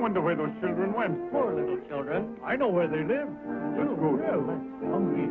wonder where those children went. Poor little children. I know where they live. Little Ruth. Hungry.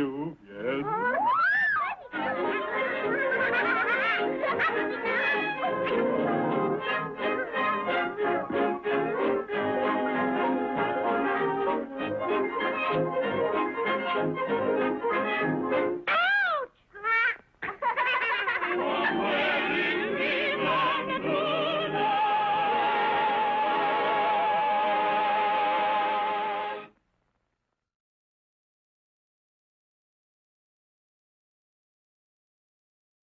you, yes.